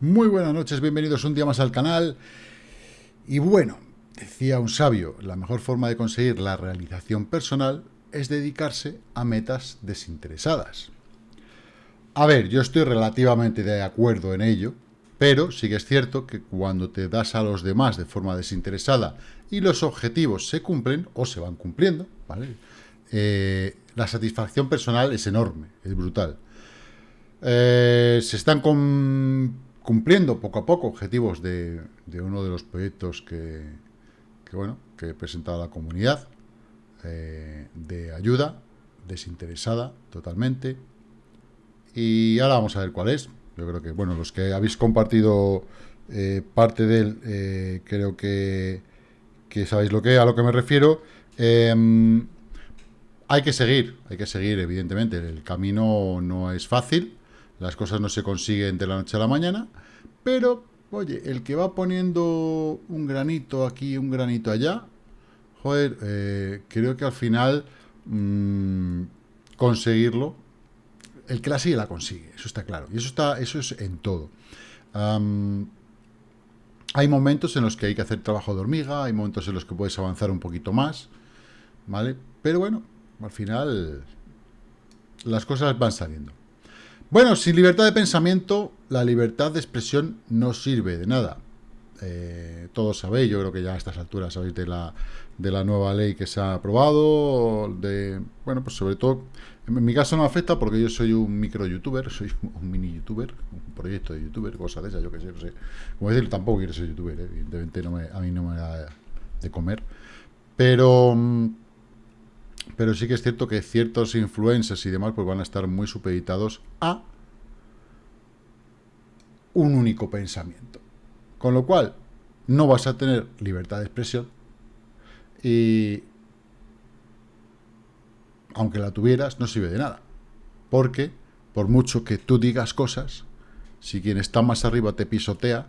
Muy buenas noches, bienvenidos un día más al canal. Y bueno, decía un sabio, la mejor forma de conseguir la realización personal es dedicarse a metas desinteresadas. A ver, yo estoy relativamente de acuerdo en ello, pero sí que es cierto que cuando te das a los demás de forma desinteresada y los objetivos se cumplen o se van cumpliendo, ¿vale? Eh, la satisfacción personal es enorme, es brutal. Eh, se están cumpliendo poco a poco objetivos de, uno de los proyectos que, bueno, que he presentado a la comunidad, eh, de ayuda, desinteresada totalmente. Y ahora vamos a ver cuál es. Yo creo que, bueno, los que habéis compartido eh, parte de él, creo que, que, sabéis lo que, a lo que me refiero. Em, hay que seguir, hay que seguir, evidentemente. El camino no es fácil. Las cosas no se consiguen de la noche a la mañana, pero, oye, el que va poniendo un granito aquí, un granito allá, joder, eh, creo que al final mm, conseguirlo, el que la sigue la consigue, eso está claro, y eso, está, eso es en todo. hay momentos en los que hay que hacer trabajo de hormiga, hay momentos en los que puedes avanzar un poquito más, ¿vale? Pero bueno, al final las cosas van saliendo. Bueno, sin libertad de pensamiento, la libertad de expresión no sirve de nada. Eh, todos sabéis, yo creo que ya a estas alturas sabéis de la, de la nueva ley que se ha aprobado, de, bueno, pues sobre todo, en mi caso no afecta porque yo soy un micro youtuber, soy un mini youtuber, un proyecto de youtuber, cosas de esas, yo qué sé, no sé. Como decir, tampoco quiero ser youtuber, eh, evidentemente no a mí no me da de comer, pero mm, pero sí que es cierto que ciertos influencers y demás pues van a estar muy supeditados a un único pensamiento. Con lo cual, no vas a tener libertad de expresión y aunque la tuvieras, no sirve de nada. Porque, por mucho que tú digas cosas, si quien está más arriba te pisotea,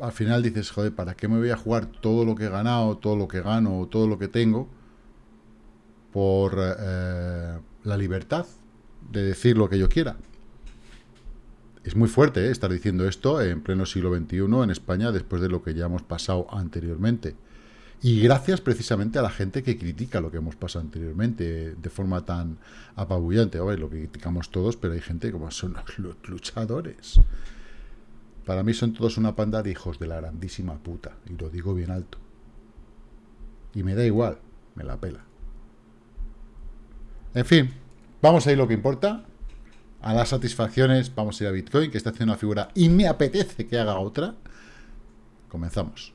al final dices, joder, ¿para qué me voy a jugar todo lo que he ganado, todo lo que gano, todo lo que tengo por eh, la libertad de decir lo que yo quiera? Es muy fuerte ¿eh? estar diciendo esto en pleno siglo XXI en España después de lo que ya hemos pasado anteriormente. Y gracias precisamente a la gente que critica lo que hemos pasado anteriormente de forma tan apabullante. ver, lo criticamos todos, pero hay gente como son los luchadores. Para mí son todos una panda de hijos de la grandísima puta. Y lo digo bien alto. Y me da igual. Me la pela. En fin. Vamos a ir lo que importa. A las satisfacciones. Vamos a ir a Bitcoin, que está haciendo una figura y me apetece que haga otra. Comenzamos.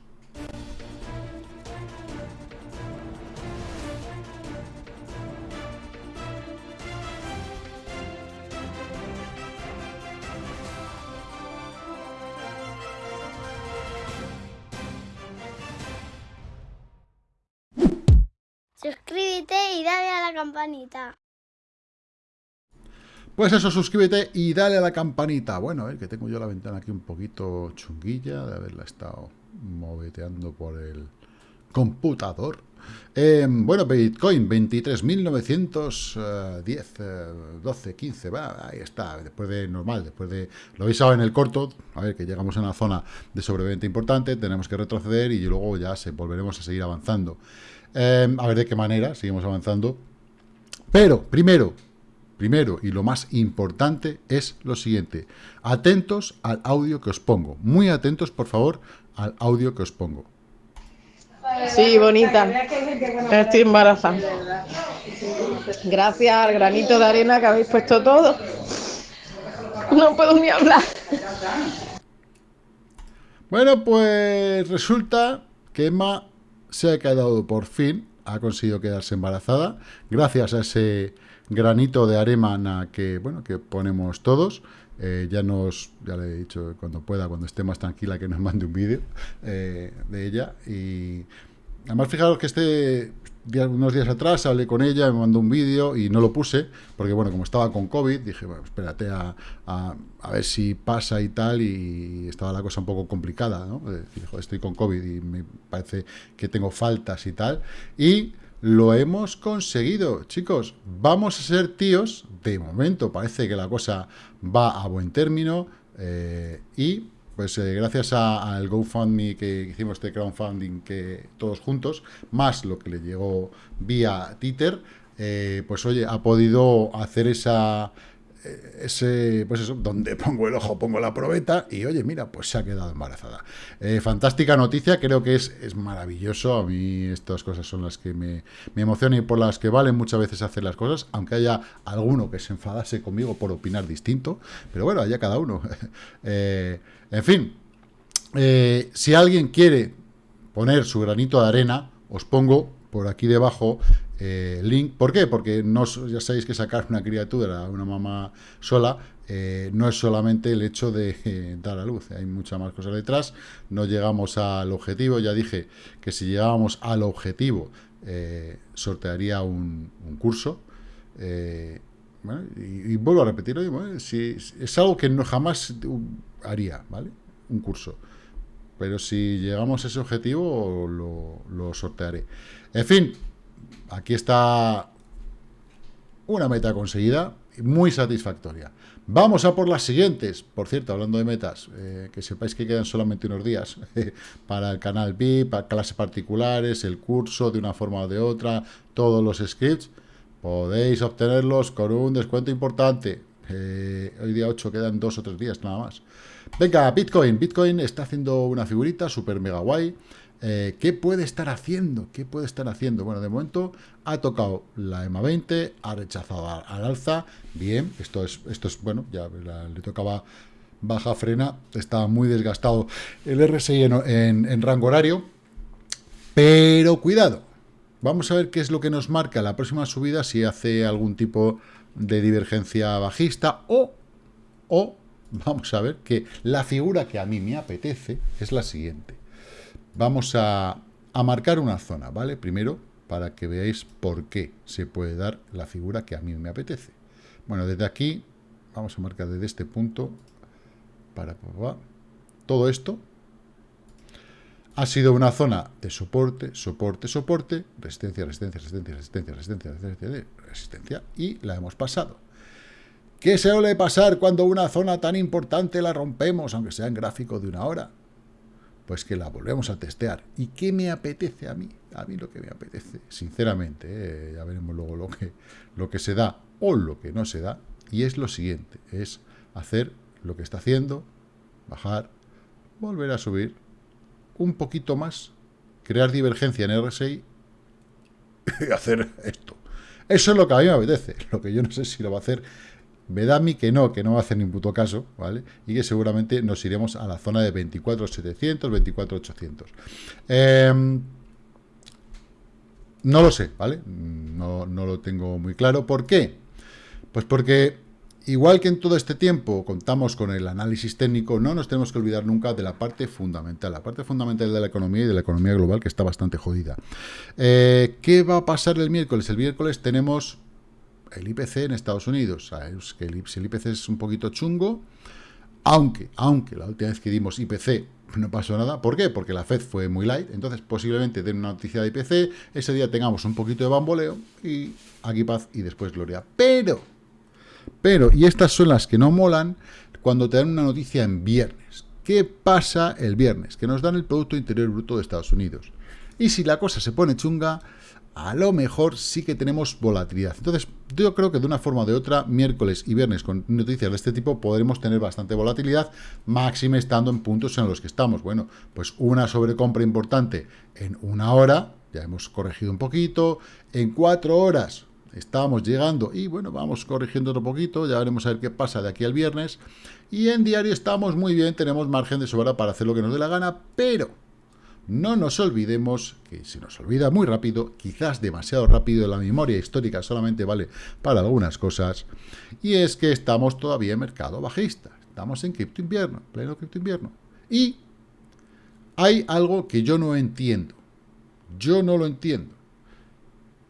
Y dale a la campanita. Pues eso, suscríbete y dale a la campanita. Bueno, eh, que tengo yo la ventana aquí un poquito chunguilla de haberla estado moveteando por el computador. Em, bueno, Bitcoin, 23.910, 12, 15, va, ahí está, después de normal, después de, lo habéis en el corto, a ver, que llegamos a una zona de sobreventa importante, tenemos que retroceder y luego ya se, volveremos a seguir avanzando. Em, a ver de qué manera seguimos avanzando. Pero, primero, primero y lo más importante es lo siguiente. Atentos al audio que os pongo. Muy atentos, por favor, al audio que os pongo. Sí, bonita. Estoy embarazada. Gracias al granito de arena que habéis puesto todo. No puedo ni hablar. Bueno, pues resulta que Emma se ha quedado por fin, ha conseguido quedarse embarazada, gracias a ese granito de arena que, bueno, que ponemos todos. Eh, ya nos, ya le he dicho cuando pueda, cuando esté más tranquila, que nos mande un vídeo eh, de ella. Y además, fijaros que este unos días atrás hablé con ella, me mandó un vídeo y no lo puse, porque bueno, como estaba con COVID, dije, bueno, espérate a, a, ver si pasa y tal, y estaba la cosa un poco complicada, ¿no? Decir, estoy con COVID y me parece que tengo faltas y tal, y lo hemos conseguido, chicos. Vamos a ser tíos. De momento parece que la cosa va a buen término. Eh, y pues eh, gracias al GoFundMe que hicimos este crowdfunding que todos juntos, más lo que le llegó vía Twitter, eh, pues oye, ha podido hacer esa, ese, pues eso, donde pongo el ojo, pongo la probeta, y oye, mira, pues se ha quedado embarazada. Eh, fantástica noticia, creo que es, es maravilloso, a mí estas cosas son las que me, me emocionan y por las que valen muchas veces hacer las cosas, aunque haya alguno que se enfadase conmigo por opinar distinto, pero bueno, allá cada uno. Eh, en fin, eh, si alguien quiere poner su granito de arena, os pongo por aquí debajo eh, link. ¿Por qué? Porque no, ya sabéis que sacar una criatura, una mamá sola, eh, no es solamente el hecho de eh, dar a luz, hay muchas más cosas detrás, no llegamos al objetivo, ya dije que si llegábamos al objetivo sortearía un, curso, y, vuelvo a repetirlo, si, es algo que no jamás haría, ¿vale? Un curso. Pero si llegamos a ese objetivo, lo, sortearé. En fin, aquí está una meta conseguida, muy satisfactoria. Vamos a por las siguientes. Por cierto, hablando de metas, eh, que sepáis que quedan solamente unos días para el canal VIP, para clases particulares, el curso de una forma o de otra, todos los scripts. Podéis obtenerlos con un descuento importante. Eh, hoy día 8 quedan dos o tres días nada más. Venga, Bitcoin. Bitcoin está haciendo una figurita super mega guay. Eh, ¿Qué puede estar haciendo? ¿Qué puede estar haciendo? Bueno, de momento ha tocado la EMA 20, ha rechazado al alza. Bien, esto es, esto es bueno, ya le tocaba baja frena, estaba muy desgastado el RSI en, rango horario. Pero cuidado, vamos a ver qué es lo que nos marca la próxima subida, si hace algún tipo de divergencia bajista o, o vamos a ver que la figura que a mí me apetece es la siguiente. Vamos a, marcar una zona, ¿vale? Primero, para que veáis por qué se puede dar la figura que a mí me apetece. Bueno, desde aquí, vamos a marcar desde este punto, para, todo esto ha sido una zona de soporte, soporte, soporte, resistencia, resistencia, resistencia, resistencia, resistencia, resistencia, resistencia, y la hemos pasado. ¿Qué se suele pasar cuando una zona tan importante la rompemos, aunque sea en gráfico de una hora? pues que la volvemos a testear. ¿Y qué me apetece a mí? A mí lo que me apetece, sinceramente, eh, ya veremos luego lo que, lo que se da o lo que no se da, y es lo siguiente, es hacer lo que está haciendo, bajar, volver a subir, un poquito más, crear divergencia en RSI y hacer esto. Eso es lo que a mí me apetece, lo que yo no sé si lo va a hacer me da a mí que no, que no va a hacer ni puto caso, ¿vale? Y que seguramente nos iremos a la zona de 24.700, 24.800. Em, no lo sé, ¿vale? No, no lo tengo muy claro. ¿Por qué? Pues porque, igual que en todo este tiempo contamos con el análisis técnico, no nos tenemos que olvidar nunca de la parte fundamental, la parte fundamental de la economía y de la economía global, que está bastante jodida. Eh, ¿Qué va a pasar el miércoles? El miércoles tenemos el IPC en Estados Unidos. Que el, IPC es un poquito chungo, aunque, aunque la última vez que dimos IPC no pasó nada. ¿Por qué? Porque la FED fue muy light, entonces posiblemente den una noticia de IPC, ese día tengamos un poquito de bamboleo y aquí paz y después gloria. Pero, pero, y estas son las que no molan cuando te dan una noticia en viernes. ¿Qué pasa el viernes? Que nos dan el Producto Interior Bruto de Estados Unidos. Y si la cosa se pone chunga, a lo mejor sí que tenemos volatilidad. Entonces, yo creo que de una forma o de otra, miércoles y viernes con noticias de este tipo podremos tener bastante volatilidad, máxime estando en puntos en los que estamos. Bueno, pues una sobrecompra importante en una hora, ya hemos corregido un poquito, en cuatro horas estamos llegando y bueno, vamos corrigiendo otro poquito, ya veremos a ver qué pasa de aquí al viernes. Y en diario estamos muy bien, tenemos margen de sobra para hacer lo que nos dé la gana, pero no nos olvidemos que se nos olvida muy rápido, quizás demasiado rápido, la memoria histórica solamente vale para algunas cosas, y es que estamos todavía en mercado bajista, estamos en cripto invierno, pleno cripto invierno. Y hay algo que yo no entiendo, yo no lo entiendo.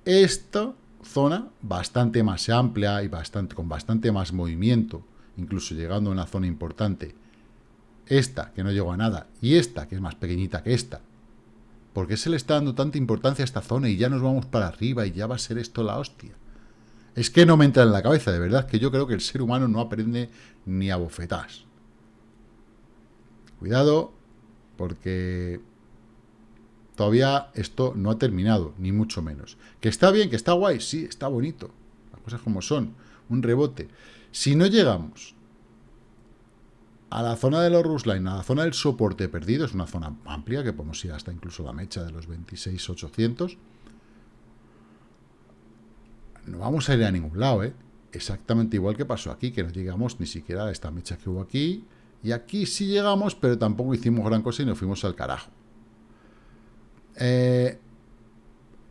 Esta zona bastante más amplia y con bastante más movimiento, incluso llegando a una zona importante, esta, que no llegó a nada, y esta, que es más pequeñita que esta, ¿Por qué se le está dando tanta importancia a esta zona y ya nos vamos para arriba y ya va a ser esto la hostia? Es que no me entra en la cabeza, de verdad, que yo creo que el ser humano no aprende ni a bofetás. Cuidado, porque todavía esto no ha terminado, ni mucho menos. Que está bien, que está guay, sí, está bonito. Las cosas como son, un rebote. Si no llegamos a la zona de los Rusline, a la zona del soporte perdido, es una zona amplia, que podemos ir hasta incluso la mecha de los 26.800, no vamos a ir a ningún lado, ¿eh? Exactamente igual que pasó aquí, que no llegamos ni siquiera a esta mecha que hubo aquí, y aquí sí llegamos, pero tampoco hicimos gran cosa y nos fuimos al carajo. Eh,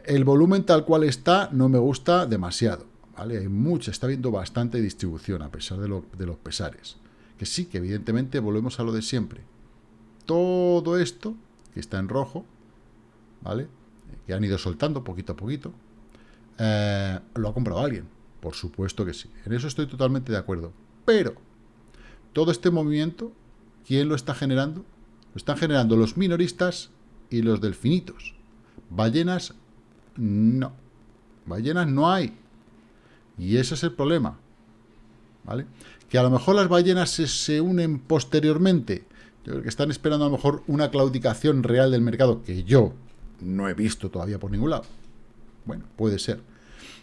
el volumen tal cual está no me gusta demasiado, ¿vale? Hay mucha, está viendo bastante distribución a pesar de, de los pesares. Que sí, que evidentemente volvemos a lo de siempre. Todo esto, que está en rojo, ¿vale? Que han ido soltando poquito a poquito, eh, lo ha comprado alguien. Por supuesto que sí. En eso estoy totalmente de acuerdo. Pero, todo este movimiento, ¿quién lo está generando? Lo están generando los minoristas y los delfinitos. Ballenas, no. Ballenas no hay. Y ese es el problema. ¿Vale? Que a lo mejor las ballenas se, se unen posteriormente. Yo creo que están esperando a lo mejor una claudicación real del mercado que yo no he visto todavía por ningún lado. Bueno, puede ser.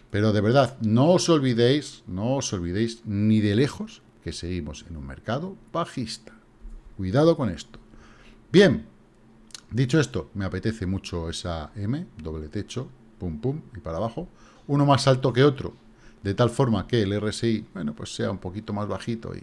Pero de verdad, no os olvidéis, no os olvidéis ni de lejos que seguimos en un mercado bajista. Cuidado con esto. Bien, dicho esto, me apetece mucho esa M, doble techo, pum pum, y para abajo. Uno más alto que otro, de tal forma que el RSI, bueno, pues sea un poquito más bajito y,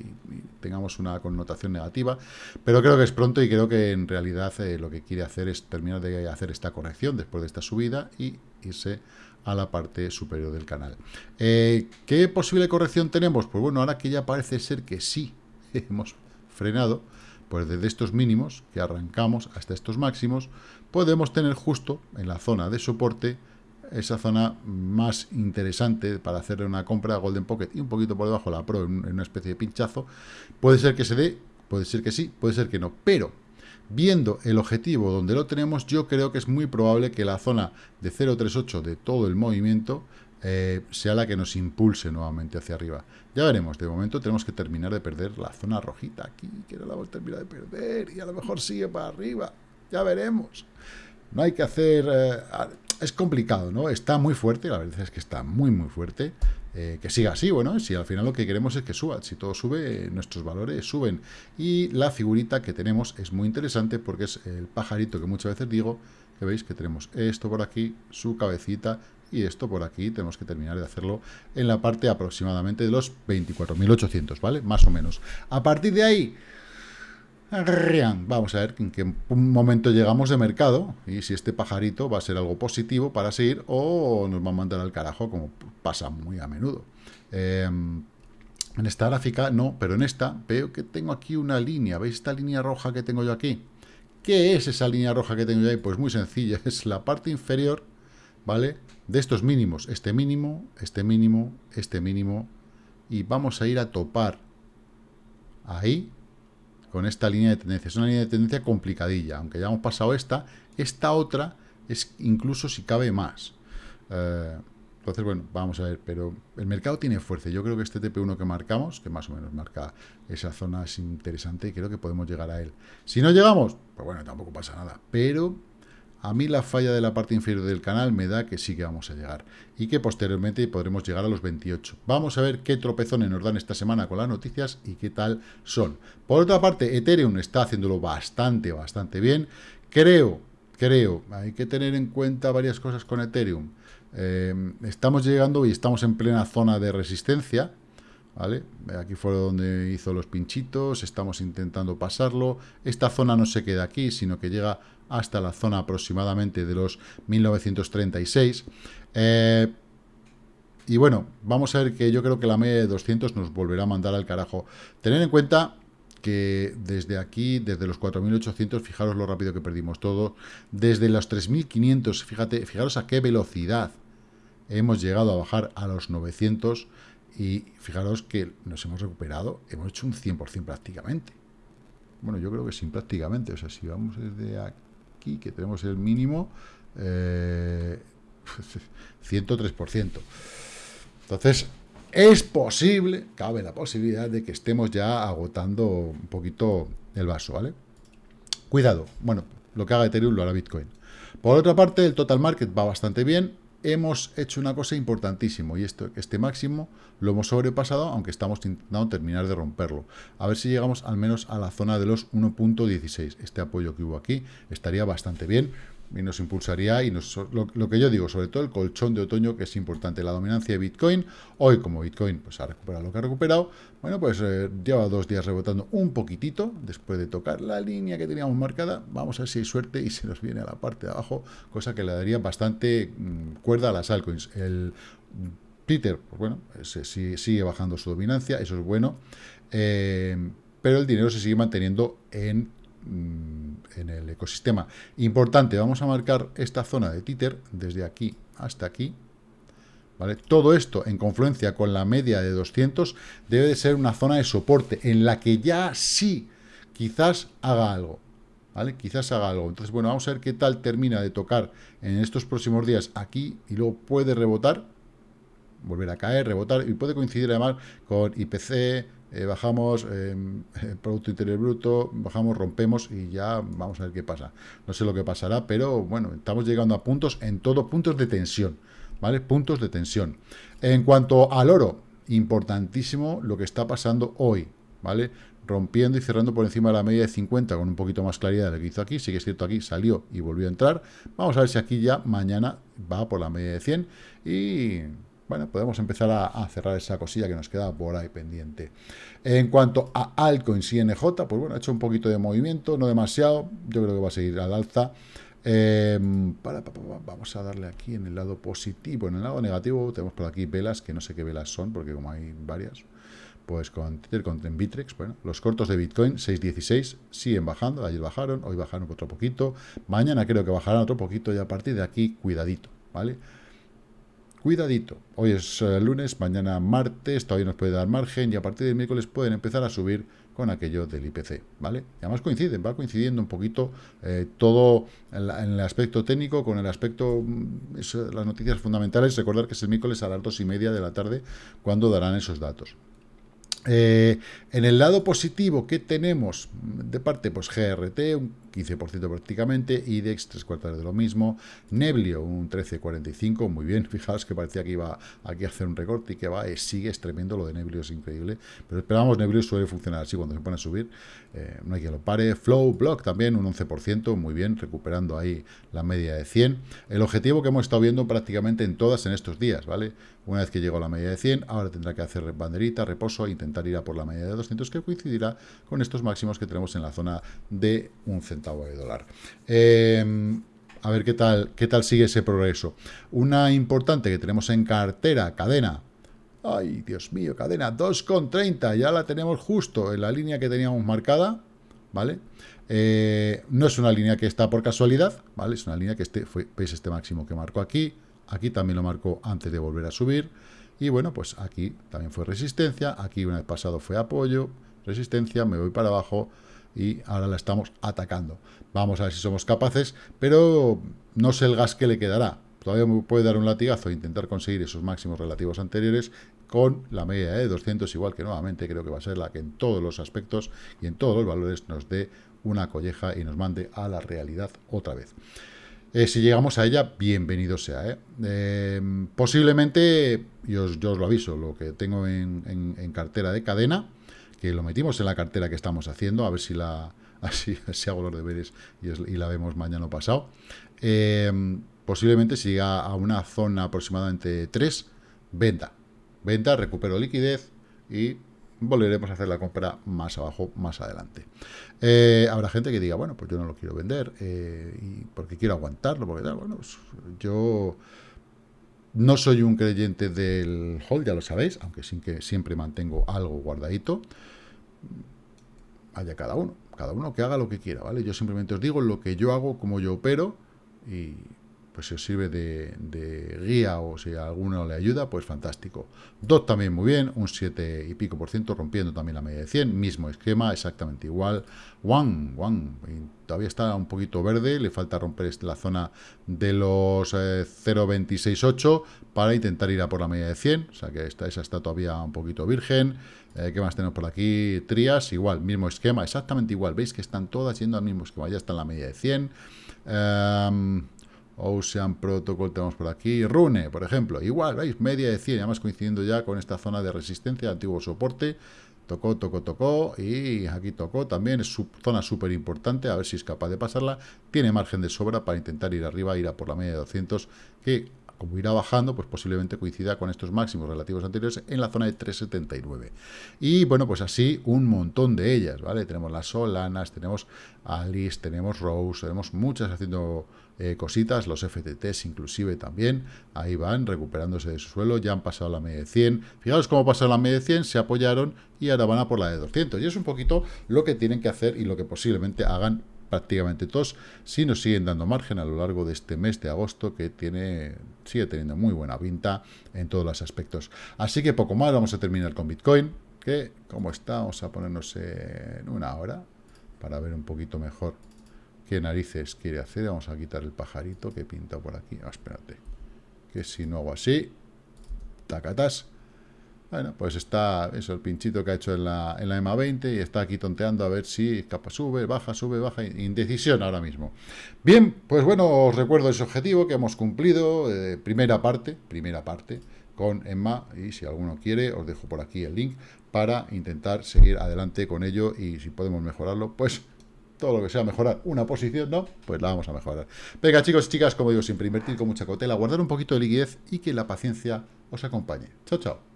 tengamos una connotación negativa, pero creo que es pronto y creo que en realidad eh, lo que quiere hacer es terminar de hacer esta corrección después de esta subida y irse a la parte superior del canal. Eh, ¿Qué posible corrección tenemos? Pues bueno, ahora que ya parece ser que sí hemos frenado, pues desde estos mínimos que arrancamos hasta estos máximos, podemos tener justo en la zona de soporte esa zona más interesante para hacer una compra Golden Pocket y un poquito por debajo la Pro en una especie de pinchazo. Puede ser que se dé, puede ser que sí, puede ser que no, pero viendo el objetivo donde lo tenemos, yo creo que es muy probable que la zona de 0.38 de todo el movimiento eh, sea la que nos impulse nuevamente hacia arriba. Ya veremos, de momento tenemos que terminar de perder la zona rojita aquí, que no la vamos a terminar de perder, y a lo mejor sigue para arriba, ya veremos. No hay que hacer... Eh, es complicado, ¿no? Está muy fuerte, la verdad es que está muy, muy fuerte. Eh, que siga así, bueno, si al final lo que queremos es que suba, si todo sube, nuestros valores suben. Y la figurita que tenemos es muy interesante porque es el pajarito que muchas veces digo, que veis que tenemos esto por aquí, su cabecita, y esto por aquí tenemos que terminar de hacerlo en la parte aproximadamente de los 24.800, ¿vale? Más o menos. A partir de ahí, Vamos a ver en qué momento llegamos de mercado y si este pajarito va a ser algo positivo para seguir o nos va a mandar al carajo, como pasa muy a menudo. Em, en esta gráfica no, pero en esta veo que tengo aquí una línea. ¿Veis esta línea roja que tengo yo aquí? ¿Qué es esa línea roja que tengo yo ahí? Pues muy sencilla, es la parte inferior, ¿vale? De estos mínimos, este mínimo, este mínimo, este mínimo, y vamos a ir a topar ahí, con esta línea de tendencia. Es una línea de tendencia complicadilla, aunque ya hemos pasado esta, esta otra es incluso si cabe más. Eh, entonces, bueno, vamos a ver, pero el mercado tiene fuerza. Yo creo que este TP1 que marcamos, que más o menos marca esa zona, es interesante y creo que podemos llegar a él. Si no llegamos, pues bueno, tampoco pasa nada. Pero a mí la falla de la parte inferior del canal me da que sí que vamos a llegar y que posteriormente podremos llegar a los 28. Vamos a ver qué tropezones nos dan esta semana con las noticias y qué tal son. Por otra parte, Ethereum está haciéndolo bastante, bastante bien. Creo, creo, hay que tener en cuenta varias cosas con Ethereum. Eh, estamos llegando y estamos en plena zona de resistencia, ¿vale? Aquí fue donde hizo los pinchitos, estamos intentando pasarlo. Esta zona no se queda aquí, sino que llega hasta la zona aproximadamente de los 1936. Eh, y bueno, vamos a ver que yo creo que la media de 200 nos volverá a mandar al carajo. Tener en cuenta que desde aquí, desde los 4.800, fijaros lo rápido que perdimos todo, desde los 3.500, fíjate, fijaros a qué velocidad hemos llegado a bajar a los 900 y fijaros que nos hemos recuperado, hemos hecho un 100% prácticamente. Bueno, yo creo que sin prácticamente, o sea, si vamos desde aquí, aquí, que tenemos el mínimo, 103%. Entonces, es posible, cabe la posibilidad de que estemos ya agotando un poquito el vaso, ¿vale? Cuidado, bueno, lo que haga Ethereum lo hará Bitcoin. Por otra parte, el total market va bastante bien. Hemos hecho una cosa importantísima y esto, este máximo lo hemos sobrepasado, aunque estamos intentando terminar de romperlo. A ver si llegamos al menos a la zona de los 1.16. Este apoyo que hubo aquí estaría bastante bien y nos impulsaría, y nos, lo, que yo digo, sobre todo el colchón de otoño, que es importante, la dominancia de Bitcoin, hoy como Bitcoin pues ha recuperado lo que ha recuperado, bueno, pues eh, lleva dos días rebotando un poquitito, después de tocar la línea que teníamos marcada, vamos a ver si hay suerte y se nos viene a la parte de abajo, cosa que le daría bastante mm, cuerda a las altcoins. El Twitter, pues bueno, se, sigue, bajando su dominancia, eso es bueno, eh, pero el dinero se sigue manteniendo en Mm, en el ecosistema. Importante, vamos a marcar esta zona de títer desde aquí hasta aquí. ¿Vale? Todo esto en confluencia con la media de 200 debe de ser una zona de soporte en la que ya sí quizás haga algo. ¿Vale? Quizás haga algo. Entonces, bueno, vamos a ver qué tal termina de tocar en estos próximos días aquí y luego puede rebotar, volver a caer, rebotar y puede coincidir además con IPC, eh, bajamos eh, Producto Interior Bruto, bajamos, rompemos y ya vamos a ver qué pasa. No sé lo que pasará, pero bueno, estamos llegando a puntos, en todo puntos de tensión, ¿vale? Puntos de tensión. En cuanto al oro, importantísimo lo que está pasando hoy, ¿vale? Rompiendo y cerrando por encima de la media de 50 con un poquito más claridad de lo que hizo aquí. Sí que es cierto, aquí salió y volvió a entrar. Vamos a ver si aquí ya mañana va por la media de 100 y bueno, podemos empezar a, cerrar esa cosilla que nos queda por ahí pendiente. En cuanto a altcoins y NJ, pues bueno, ha hecho un poquito de movimiento, no demasiado, yo creo que va a seguir al alza. Em, vamos a darle aquí en el lado positivo, en el lado negativo tenemos por aquí velas, que no sé qué velas son, porque como hay varias, pues con Tether, con Bitrex, bueno, los cortos de Bitcoin 6.16 siguen bajando, ayer bajaron, hoy bajaron otro poquito, mañana creo que bajarán otro poquito y a partir de aquí, cuidadito, ¿vale? Cuidadito, hoy es eh, lunes, mañana martes, todavía nos puede dar margen y a partir del miércoles pueden empezar a subir con aquello del IPC, ¿vale? Y además coinciden, va coincidiendo un poquito eh, todo en, el aspecto técnico con el aspecto, mm, las noticias fundamentales, recordar que es el miércoles a las dos y media de la tarde cuando darán esos datos. Eh, en el lado positivo, ¿qué tenemos? De parte, pues GRT, un 15% prácticamente, IDEX, tres cuartos de lo mismo, Neblio, un 13,45, muy bien, fijaos que parecía que iba aquí a hacer un recorte y que va, sigue, es tremendo, lo de Neblio es increíble, pero esperamos, Neblio suele funcionar así cuando se pone a subir, eh, no hay que lo pare, Flow, Block también, un 11%, muy bien, recuperando ahí la media de 100, el objetivo que hemos estado viendo prácticamente en todas en estos días, ¿vale? Una vez que llegó a la media de 100, ahora tendrá que hacer banderita, reposo, e intentar ir a por la media de 200, que coincidirá con estos máximos que tenemos en la zona de un centavo dólar. Em, a ver qué tal, qué tal sigue ese progreso. Una importante que tenemos en cartera, cadena. Ay, Dios mío, cadena 2,30. Ya la tenemos justo en la línea que teníamos marcada. ¿Vale? Eh, no es una línea que está por casualidad, ¿vale? Es una línea que este, fue, veis este máximo que marcó aquí, Aquí también lo marcó antes de volver a subir. Y bueno, pues aquí también fue resistencia. Aquí una vez pasado fue apoyo, resistencia, me voy para abajo y ahora la estamos atacando. Vamos a ver si somos capaces, pero no sé el gas que le quedará. Todavía me puede dar un latigazo e intentar conseguir esos máximos relativos anteriores con la media de 200, igual que nuevamente creo que va a ser la que en todos los aspectos y en todos los valores nos dé una colleja y nos mande a la realidad otra vez. Eh, si llegamos a ella, bienvenido sea. ¿eh? Eh, posiblemente, yo, os lo aviso, lo que tengo en, cartera de cadena, que lo metimos en la cartera que estamos haciendo, a ver si la así, hago los deberes y, la vemos mañana pasado. posiblemente si llega a una zona aproximadamente 3, venta. Venta, recupero liquidez y volveremos a hacer la compra más abajo, más adelante. Eh, habrá gente que diga, bueno, pues yo no lo quiero vender eh, y porque quiero aguantarlo, porque tal. Bueno, pues yo no soy un creyente del hold, ya lo sabéis, aunque sin que siempre mantengo algo guardadito. Haya cada uno, cada uno que haga lo que quiera, ¿vale? Yo simplemente os digo lo que yo hago, como yo opero y pues si os sirve de, guía o si a alguno le ayuda, pues fantástico. DOT también muy bien, un 7 y pico por ciento, rompiendo también la media de 100, mismo esquema, exactamente igual. One, One, todavía está un poquito verde, le falta romper la zona de los 0.268 eh, para intentar ir a por la media de 100, o sea que esta, esa está todavía un poquito virgen. Eh, ¿Qué más tenemos por aquí? Trias, igual, mismo esquema, exactamente igual. Veis que están todas yendo al mismo esquema, ya está en la media de 100. Em, Ocean Protocol tenemos por aquí. Rune, por ejemplo, igual, ¿veis? Media de 100, además coincidiendo ya con esta zona de resistencia, antiguo soporte. Tocó, tocó, tocó y aquí tocó también, es zona súper importante, a ver si es capaz de pasarla. Tiene margen de sobra para intentar ir arriba, ir a por la media de 200, que como irá bajando, pues posiblemente coincida con estos máximos relativos anteriores en la zona de 3,79. Y bueno, pues así un montón de ellas, ¿vale? Tenemos las Solanas, tenemos Alice, tenemos Rose, tenemos muchas haciendo eh, cositas, los FTTs inclusive también, ahí van recuperándose de su suelo, ya han pasado la media de 100. Fijaos cómo pasado la media de 100, se apoyaron y ahora van a por la de 200. Y es un poquito lo que tienen que hacer y lo que posiblemente hagan prácticamente todos, si nos siguen dando margen a lo largo de este mes de agosto que tiene sigue teniendo muy buena pinta en todos los aspectos. Así que poco más, vamos a terminar con Bitcoin, que como está, vamos a ponernos en una hora para ver un poquito mejor qué narices quiere hacer. Vamos a quitar el pajarito que pinta por aquí. Ah, espérate, que si no hago así, tacatas bueno, pues está eso, el pinchito que ha hecho en la, en la EMA 20 y está aquí tonteando a ver si capa sube, baja, sube, baja, indecisión ahora mismo. Bien, pues bueno, os recuerdo ese objetivo que hemos cumplido, eh, primera parte, primera parte con EMA y si alguno quiere os dejo por aquí el link para intentar seguir adelante con ello y si podemos mejorarlo, pues todo lo que sea mejorar una posición, ¿no? Pues la vamos a mejorar. Venga, chicos y chicas, como digo, siempre invertir con mucha cautela, guardar un poquito de liquidez y que la paciencia os acompañe. Chao, chao.